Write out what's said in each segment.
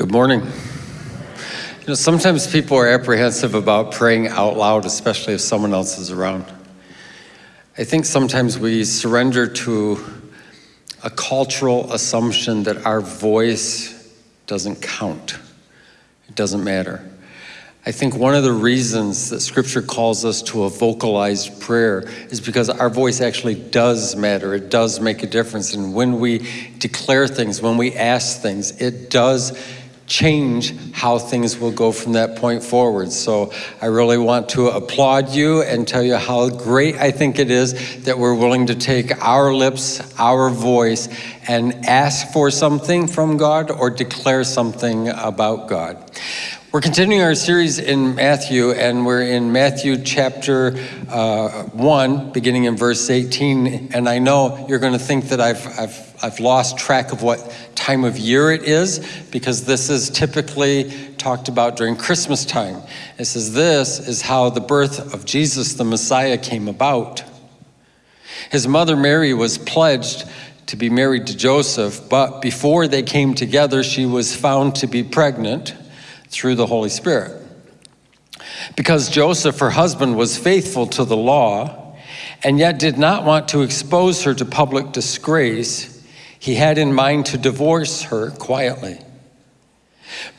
Good morning. You know, sometimes people are apprehensive about praying out loud, especially if someone else is around. I think sometimes we surrender to a cultural assumption that our voice doesn't count. It doesn't matter. I think one of the reasons that scripture calls us to a vocalized prayer is because our voice actually does matter. It does make a difference. And when we declare things, when we ask things, it does change how things will go from that point forward. So I really want to applaud you and tell you how great I think it is that we're willing to take our lips, our voice, and ask for something from God or declare something about God. We're continuing our series in Matthew, and we're in Matthew chapter uh, 1, beginning in verse 18. And I know you're going to think that I've, I've, I've lost track of what time of year it is, because this is typically talked about during Christmas time. It says, This is how the birth of Jesus, the Messiah, came about. His mother Mary was pledged to be married to Joseph, but before they came together, she was found to be pregnant through the Holy Spirit. Because Joseph, her husband, was faithful to the law and yet did not want to expose her to public disgrace, he had in mind to divorce her quietly.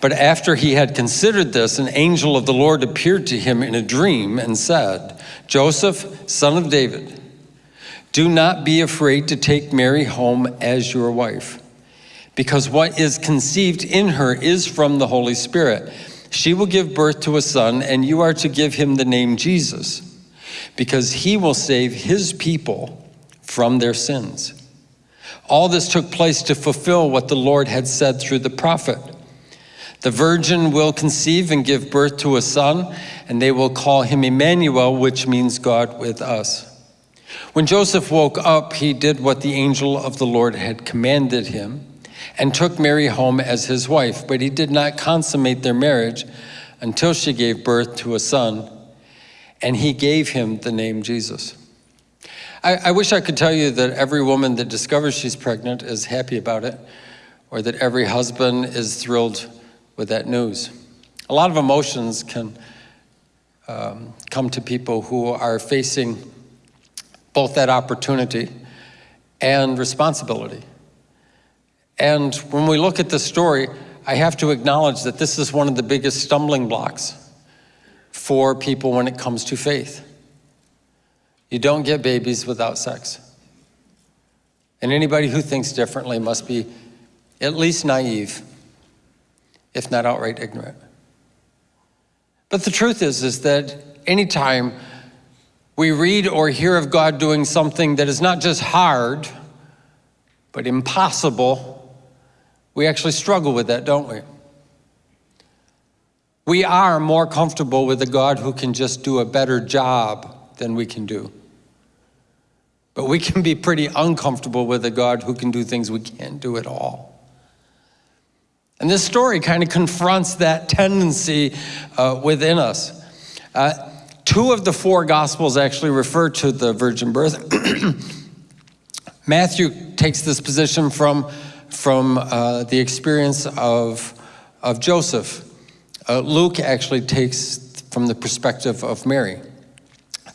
But after he had considered this, an angel of the Lord appeared to him in a dream and said, Joseph, son of David, do not be afraid to take Mary home as your wife because what is conceived in her is from the Holy Spirit. She will give birth to a son, and you are to give him the name Jesus, because he will save his people from their sins. All this took place to fulfill what the Lord had said through the prophet. The virgin will conceive and give birth to a son, and they will call him Emmanuel, which means God with us. When Joseph woke up, he did what the angel of the Lord had commanded him and took Mary home as his wife, but he did not consummate their marriage until she gave birth to a son, and he gave him the name Jesus. I, I, wish I could tell you that every woman that discovers she's pregnant is happy about it, or that every husband is thrilled with that news. A lot of emotions can um, come to people who are facing both that opportunity and responsibility. And when we look at the story, I have to acknowledge that this is one of the biggest stumbling blocks for people when it comes to faith. You don't get babies without sex. And anybody who thinks differently must be at least naive, if not outright ignorant. But the truth is, is that anytime we read or hear of God doing something that is not just hard, but impossible, we actually struggle with that, don't we? We are more comfortable with a God who can just do a better job than we can do. But we can be pretty uncomfortable with a God who can do things we can't do at all. And this story kind of confronts that tendency uh, within us. Uh, two of the four Gospels actually refer to the virgin birth. Matthew takes this position from from uh, the experience of, of Joseph. Uh, Luke actually takes from the perspective of Mary.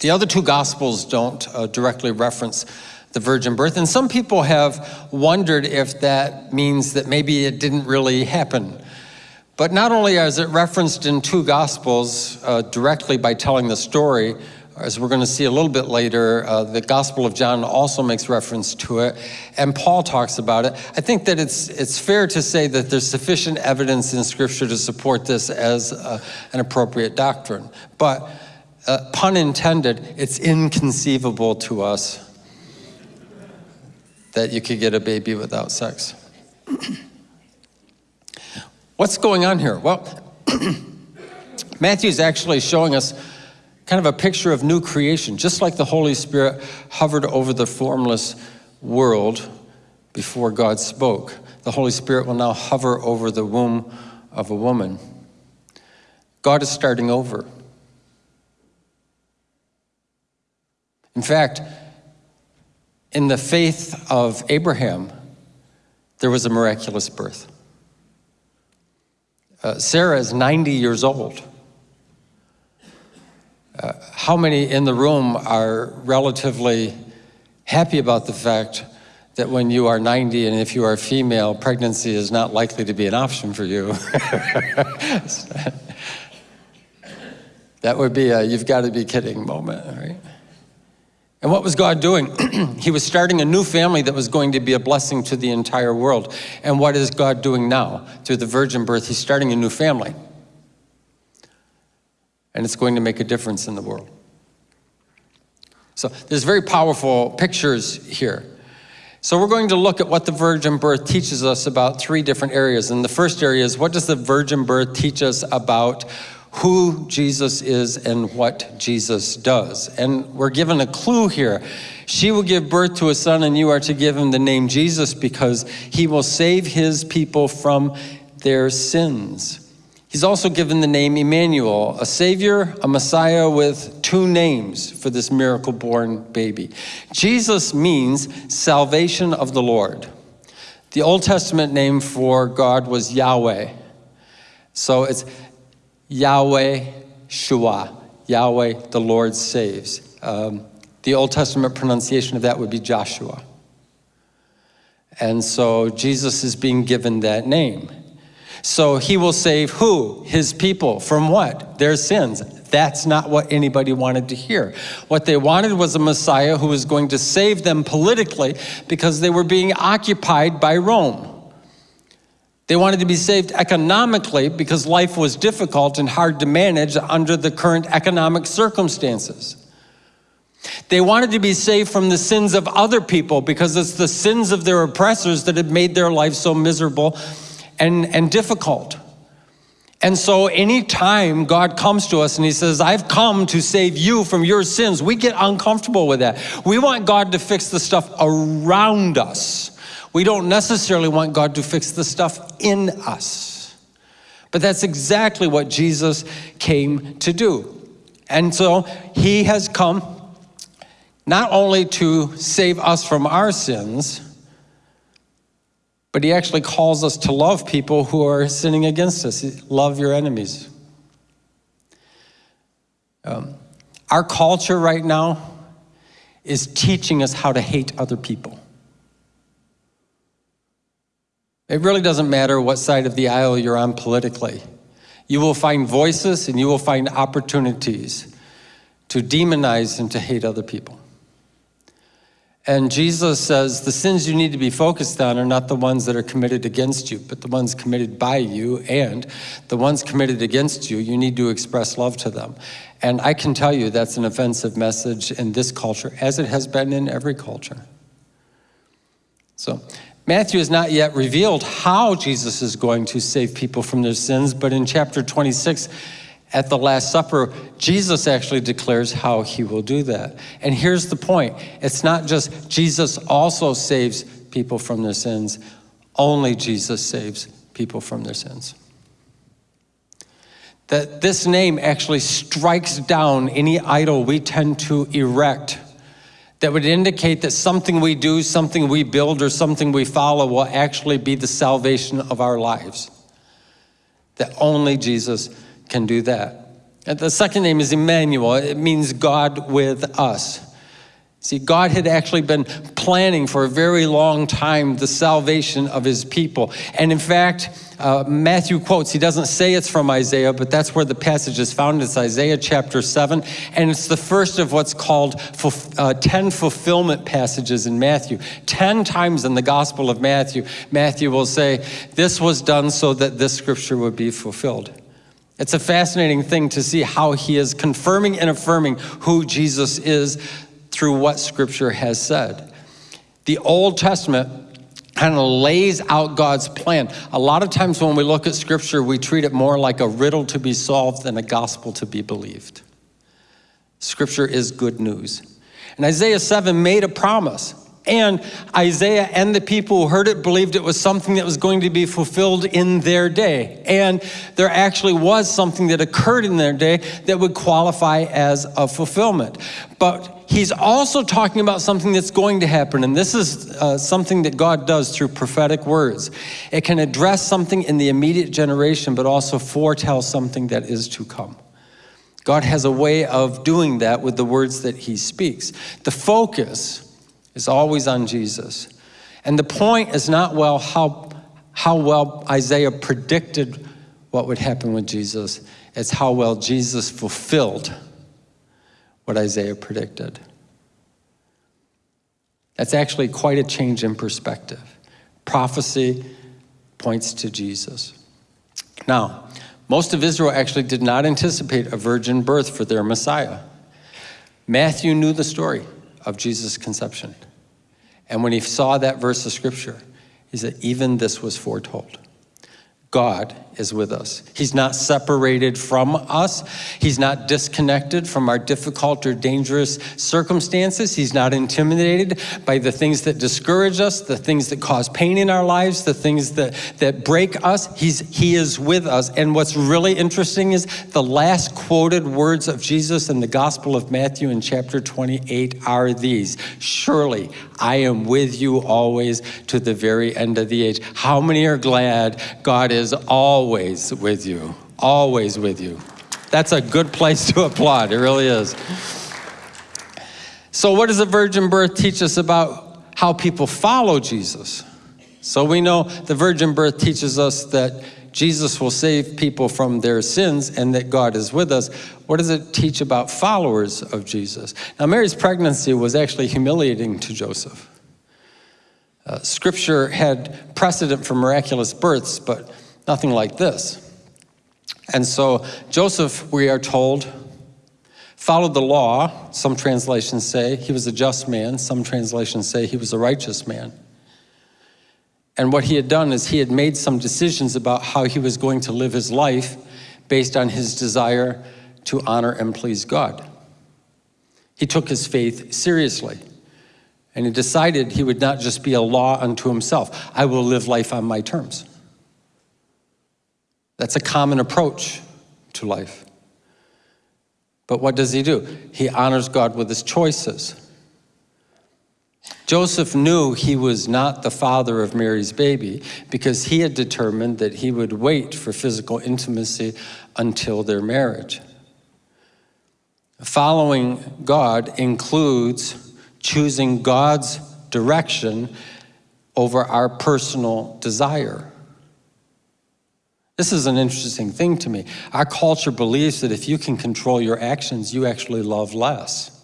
The other two Gospels don't uh, directly reference the virgin birth, and some people have wondered if that means that maybe it didn't really happen. But not only is it referenced in two Gospels uh, directly by telling the story, as we're going to see a little bit later, uh, the Gospel of John also makes reference to it, and Paul talks about it. I think that it's, it's fair to say that there's sufficient evidence in Scripture to support this as uh, an appropriate doctrine. But, uh, pun intended, it's inconceivable to us that you could get a baby without sex. What's going on here? Well, Matthew's actually showing us kind of a picture of new creation, just like the Holy Spirit hovered over the formless world before God spoke. The Holy Spirit will now hover over the womb of a woman. God is starting over. In fact, in the faith of Abraham, there was a miraculous birth. Uh, Sarah is 90 years old. Uh, how many in the room are relatively happy about the fact that when you are 90 and if you are female, pregnancy is not likely to be an option for you? that would be a you've got to be kidding moment, right? And what was God doing? he was starting a new family that was going to be a blessing to the entire world. And what is God doing now? Through the virgin birth, He's starting a new family. And it's going to make a difference in the world. So there's very powerful pictures here. So we're going to look at what the virgin birth teaches us about three different areas. And the first area is what does the virgin birth teach us about who Jesus is and what Jesus does. And we're given a clue here. She will give birth to a son, and you are to give him the name Jesus because he will save his people from their sins. He's also given the name Emmanuel, a savior, a Messiah with two names for this miracle born baby. Jesus means salvation of the Lord. The Old Testament name for God was Yahweh. So it's Yahweh Shua, Yahweh the Lord saves. Um, the Old Testament pronunciation of that would be Joshua. And so Jesus is being given that name. So he will save who? His people. From what? Their sins. That's not what anybody wanted to hear. What they wanted was a Messiah who was going to save them politically because they were being occupied by Rome. They wanted to be saved economically because life was difficult and hard to manage under the current economic circumstances. They wanted to be saved from the sins of other people because it's the sins of their oppressors that had made their life so miserable and, and difficult. And so anytime God comes to us and he says, I've come to save you from your sins, we get uncomfortable with that. We want God to fix the stuff around us. We don't necessarily want God to fix the stuff in us. But that's exactly what Jesus came to do. And so he has come not only to save us from our sins, but he actually calls us to love people who are sinning against us. Love your enemies. Um, our culture right now is teaching us how to hate other people. It really doesn't matter what side of the aisle you're on politically. You will find voices and you will find opportunities to demonize and to hate other people. And Jesus says the sins you need to be focused on are not the ones that are committed against you, but the ones committed by you. And the ones committed against you, you need to express love to them. And I can tell you that's an offensive message in this culture, as it has been in every culture. So Matthew has not yet revealed how Jesus is going to save people from their sins, but in chapter 26, at the Last Supper, Jesus actually declares how he will do that. And here's the point it's not just Jesus also saves people from their sins, only Jesus saves people from their sins. That this name actually strikes down any idol we tend to erect that would indicate that something we do, something we build, or something we follow will actually be the salvation of our lives. That only Jesus can do that. And the second name is Emmanuel. It means God with us. See, God had actually been planning for a very long time the salvation of his people. And in fact, uh, Matthew quotes, he doesn't say it's from Isaiah, but that's where the passage is found. It's Isaiah chapter 7, and it's the first of what's called uh, 10 fulfillment passages in Matthew. 10 times in the Gospel of Matthew, Matthew will say, This was done so that this scripture would be fulfilled. It's a fascinating thing to see how he is confirming and affirming who Jesus is through what scripture has said. The Old Testament kind of lays out God's plan. A lot of times when we look at scripture, we treat it more like a riddle to be solved than a gospel to be believed. Scripture is good news. And Isaiah 7 made a promise. And Isaiah and the people who heard it believed it was something that was going to be fulfilled in their day. And there actually was something that occurred in their day that would qualify as a fulfillment. But he's also talking about something that's going to happen. And this is uh, something that God does through prophetic words. It can address something in the immediate generation, but also foretell something that is to come. God has a way of doing that with the words that he speaks. The focus is always on Jesus. And the point is not well how, how well Isaiah predicted what would happen with Jesus. It's how well Jesus fulfilled what Isaiah predicted. That's actually quite a change in perspective. Prophecy points to Jesus. Now, most of Israel actually did not anticipate a virgin birth for their Messiah. Matthew knew the story of Jesus' conception. And when he saw that verse of scripture, he said, even this was foretold. God is with us. He's not separated from us. He's not disconnected from our difficult or dangerous circumstances. He's not intimidated by the things that discourage us, the things that cause pain in our lives, the things that, that break us. He's, he is with us. And what's really interesting is the last quoted words of Jesus in the Gospel of Matthew in chapter 28 are these Surely I am with you always to the very end of the age. How many are glad God is always with you, always with you. That's a good place to applaud, it really is. So, what does the virgin birth teach us about how people follow Jesus? So, we know the virgin birth teaches us that Jesus will save people from their sins and that God is with us. What does it teach about followers of Jesus? Now, Mary's pregnancy was actually humiliating to Joseph. Uh, scripture had precedent for miraculous births, but Nothing like this. And so Joseph, we are told, followed the law. Some translations say he was a just man. Some translations say he was a righteous man. And what he had done is he had made some decisions about how he was going to live his life based on his desire to honor and please God. He took his faith seriously. And he decided he would not just be a law unto himself. I will live life on my terms. That's a common approach to life. But what does he do? He honors God with his choices. Joseph knew he was not the father of Mary's baby because he had determined that he would wait for physical intimacy until their marriage. Following God includes choosing God's direction over our personal desire. This is an interesting thing to me. Our culture believes that if you can control your actions, you actually love less.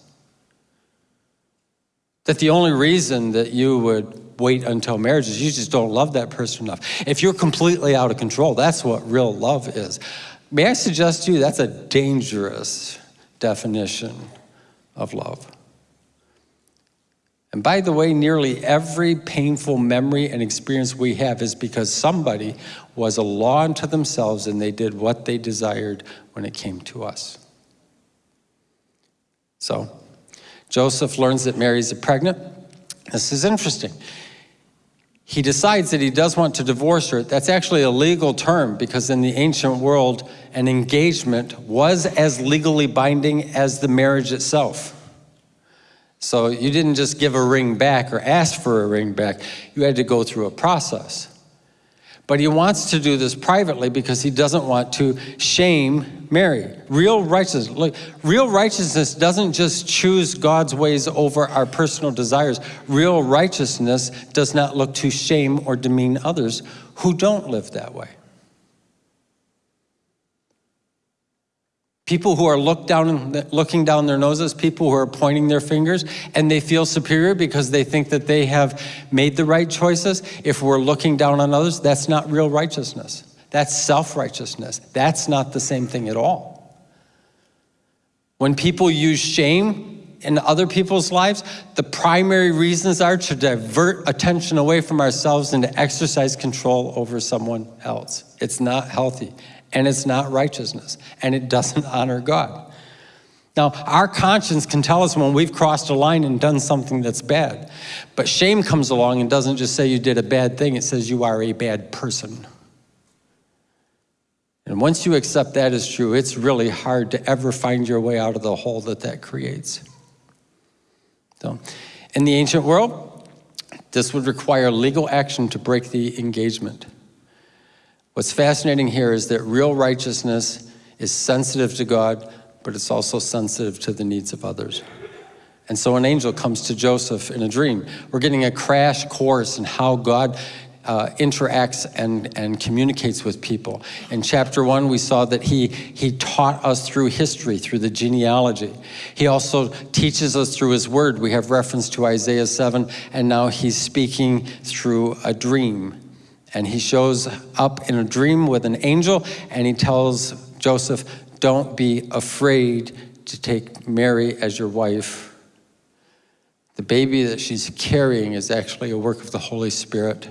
That the only reason that you would wait until marriage is you just don't love that person enough. If you're completely out of control, that's what real love is. May I suggest to you that's a dangerous definition of love. And by the way, nearly every painful memory and experience we have is because somebody was a law unto themselves and they did what they desired when it came to us. So, Joseph learns that Mary's pregnant. This is interesting. He decides that he does want to divorce her. That's actually a legal term because in the ancient world, an engagement was as legally binding as the marriage itself. So you didn't just give a ring back or ask for a ring back. You had to go through a process. But he wants to do this privately because he doesn't want to shame Mary. Real righteousness, look, real righteousness doesn't just choose God's ways over our personal desires. Real righteousness does not look to shame or demean others who don't live that way. People who are down, looking down their noses, people who are pointing their fingers, and they feel superior because they think that they have made the right choices. If we're looking down on others, that's not real righteousness. That's self-righteousness. That's not the same thing at all. When people use shame in other people's lives, the primary reasons are to divert attention away from ourselves and to exercise control over someone else. It's not healthy and it's not righteousness, and it doesn't honor God. Now, our conscience can tell us when we've crossed a line and done something that's bad. But shame comes along and doesn't just say you did a bad thing, it says you are a bad person. And once you accept that as true, it's really hard to ever find your way out of the hole that that creates. So, in the ancient world, this would require legal action to break the engagement. What's fascinating here is that real righteousness is sensitive to God, but it's also sensitive to the needs of others. And so an angel comes to Joseph in a dream. We're getting a crash course in how God uh, interacts and, and communicates with people. In chapter one, we saw that he, he taught us through history, through the genealogy. He also teaches us through his word. We have reference to Isaiah 7, and now he's speaking through a dream. And he shows up in a dream with an angel, and he tells Joseph, don't be afraid to take Mary as your wife. The baby that she's carrying is actually a work of the Holy Spirit,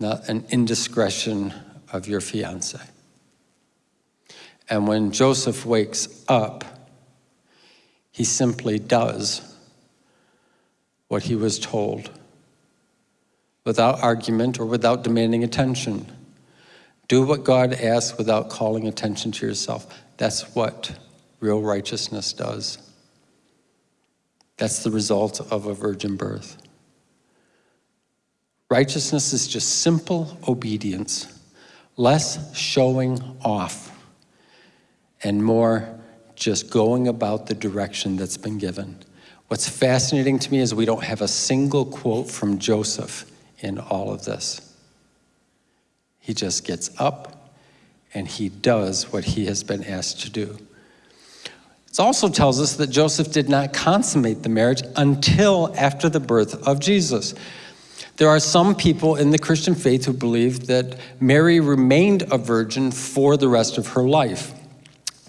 not an indiscretion of your fiance. And when Joseph wakes up, he simply does what he was told without argument or without demanding attention. Do what God asks without calling attention to yourself. That's what real righteousness does. That's the result of a virgin birth. Righteousness is just simple obedience, less showing off, and more just going about the direction that's been given. What's fascinating to me is we don't have a single quote from Joseph in all of this. He just gets up and he does what he has been asked to do. It also tells us that Joseph did not consummate the marriage until after the birth of Jesus. There are some people in the Christian faith who believe that Mary remained a virgin for the rest of her life.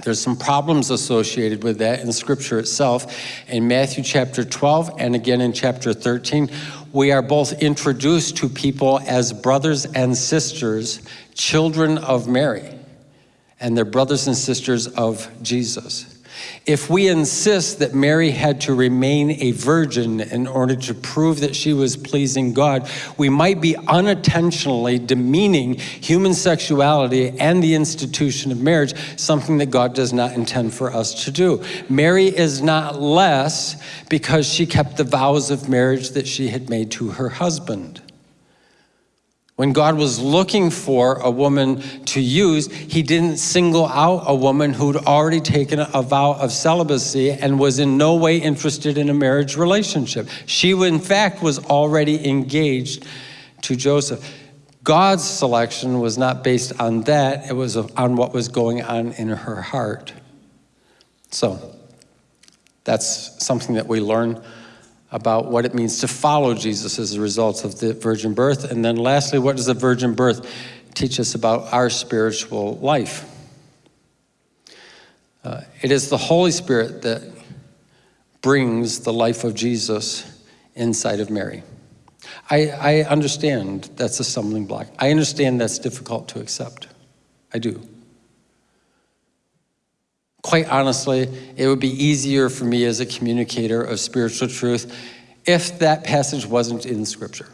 There's some problems associated with that in Scripture itself. In Matthew chapter 12 and again in chapter 13, we are both introduced to people as brothers and sisters, children of Mary, and they're brothers and sisters of Jesus. If we insist that Mary had to remain a virgin in order to prove that she was pleasing God, we might be unintentionally demeaning human sexuality and the institution of marriage, something that God does not intend for us to do. Mary is not less because she kept the vows of marriage that she had made to her husband. When God was looking for a woman to use, he didn't single out a woman who'd already taken a vow of celibacy and was in no way interested in a marriage relationship. She, in fact, was already engaged to Joseph. God's selection was not based on that, it was on what was going on in her heart. So, that's something that we learn about what it means to follow Jesus as a result of the virgin birth. And then lastly, what does the virgin birth teach us about our spiritual life? Uh, it is the Holy Spirit that brings the life of Jesus inside of Mary. I, I understand that's a stumbling block. I understand that's difficult to accept. I do. Quite honestly, it would be easier for me as a communicator of spiritual truth if that passage wasn't in Scripture.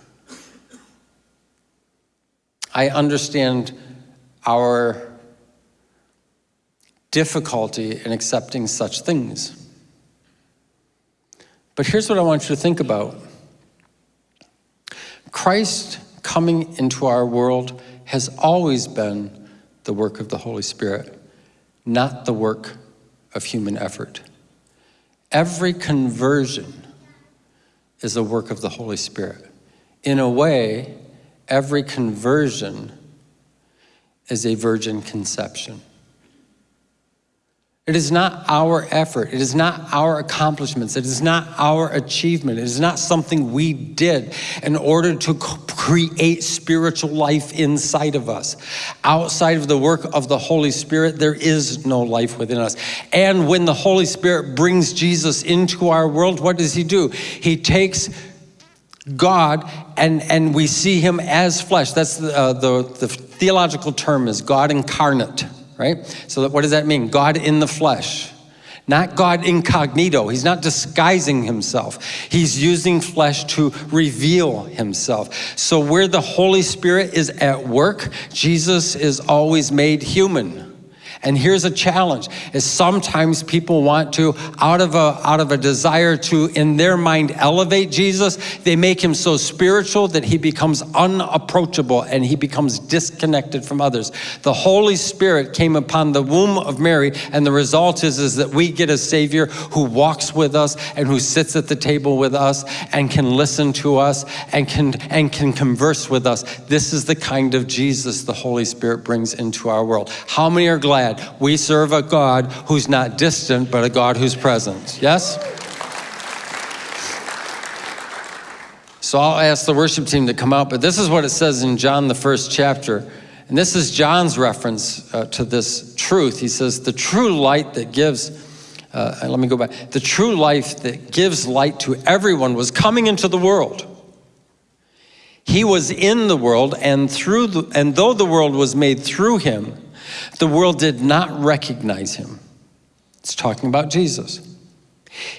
I understand our difficulty in accepting such things. But here's what I want you to think about Christ coming into our world has always been the work of the Holy Spirit not the work of human effort. Every conversion is a work of the Holy Spirit. In a way, every conversion is a virgin conception. It is not our effort. It is not our accomplishments. It is not our achievement. It is not something we did in order to create spiritual life inside of us. Outside of the work of the Holy Spirit, there is no life within us. And when the Holy Spirit brings Jesus into our world, what does he do? He takes God and, and we see him as flesh. That's the, uh, the, the theological term is God incarnate right? So what does that mean? God in the flesh. not God incognito. He's not disguising himself. He's using flesh to reveal himself. So, where the Holy Spirit is at work, Jesus is always made human. And here's a challenge is sometimes people want to, out of a out of a desire to in their mind elevate Jesus, they make him so spiritual that he becomes unapproachable and he becomes disconnected from others. The Holy Spirit came upon the womb of Mary, and the result is, is that we get a Savior who walks with us and who sits at the table with us and can listen to us and can and can converse with us. This is the kind of Jesus the Holy Spirit brings into our world. How many are glad? We serve a God who's not distant, but a God who's present. Yes? So I'll ask the worship team to come out, but this is what it says in John, the first chapter. And this is John's reference uh, to this truth. He says, The true light that gives, uh, let me go back, the true life that gives light to everyone was coming into the world. He was in the world, and through the, and though the world was made through him, the world did not recognize him. It's talking about Jesus.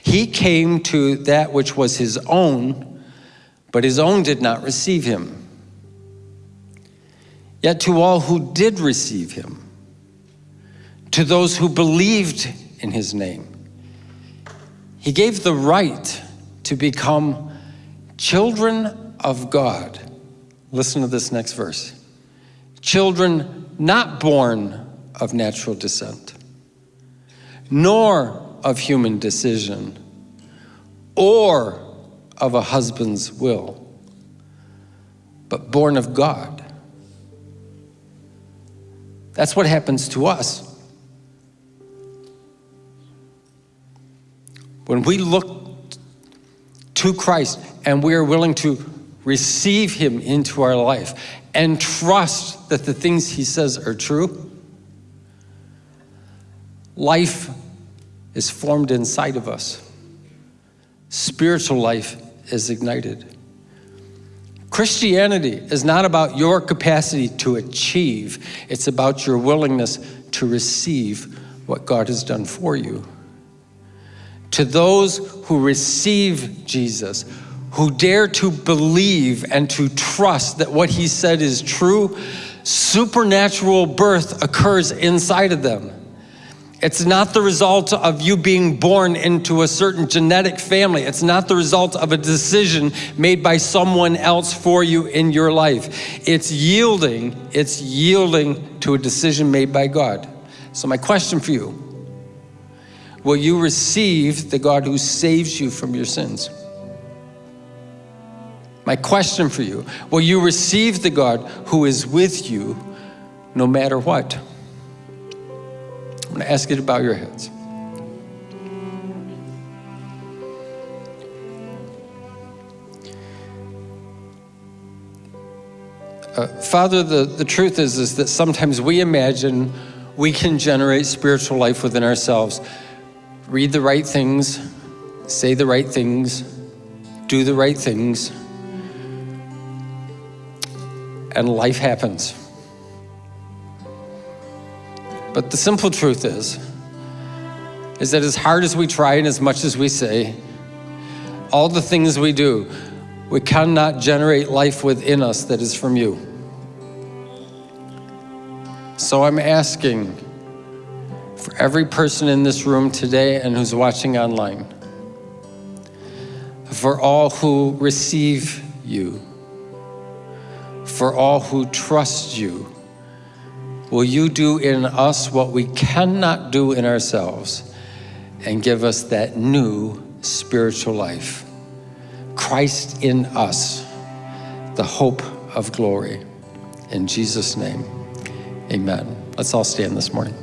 He came to that which was his own, but his own did not receive him. Yet to all who did receive him, to those who believed in his name, he gave the right to become children of God. Listen to this next verse. Children not born of natural descent, nor of human decision, or of a husband's will, but born of God. That's what happens to us. When we look to Christ and we are willing to receive Him into our life and trust that the things he says are true, life is formed inside of us. Spiritual life is ignited. Christianity is not about your capacity to achieve, it's about your willingness to receive what God has done for you. To those who receive Jesus, who dare to believe and to trust that what he said is true, supernatural birth occurs inside of them. It's not the result of you being born into a certain genetic family. It's not the result of a decision made by someone else for you in your life. It's yielding, it's yielding to a decision made by God. So my question for you, will you receive the God who saves you from your sins? My question for you, will you receive the God who is with you no matter what? I'm going to ask you to bow your heads. Uh, Father, the, the truth is, is that sometimes we imagine we can generate spiritual life within ourselves. Read the right things, say the right things, do the right things, and life happens. But the simple truth is, is that as hard as we try and as much as we say, all the things we do, we cannot generate life within us that is from you. So I'm asking for every person in this room today and who's watching online, for all who receive you, for all who trust you. Will you do in us what we cannot do in ourselves and give us that new spiritual life? Christ in us, the hope of glory. In Jesus' name, amen. Let's all stand this morning.